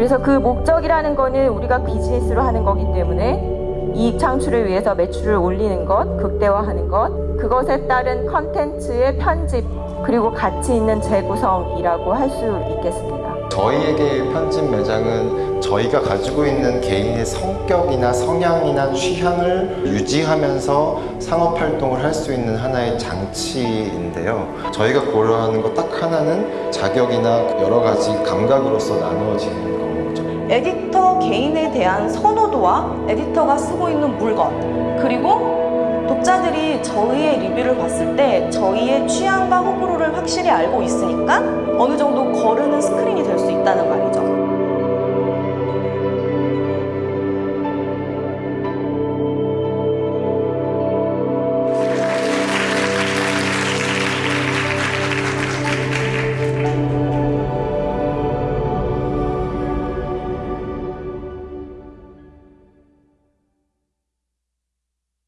그래서 그 목적이라는 거는 우리가 비즈니스로 하는 거기 때문에 이익 창출을 위해서 매출을 올리는 것, 극대화하는 것, 그것에 따른 컨텐츠의 편집, 그리고 가치 있는 재구성이라고 할 수 있겠습니다. 저희에게 편집 매장은 저희가 가지고 있는 개인의 성격이나 성향이나 취향을 유지하면서 상업 활동을 할 수 있는 하나의 장치인데요. 저희가 고려하는 것 딱 하나는 자격이나 여러 가지 감각으로서 나누어지는 거죠. 에디터 개인에 대한 선호도와 에디터가 쓰고 있는 물건 그리고 독자들이 저희의 리뷰를 봤을 때 저희의 취향과 확실히 알고 있으니까 어느 정도 거르는 스크린이 될 수 있다는 말이죠.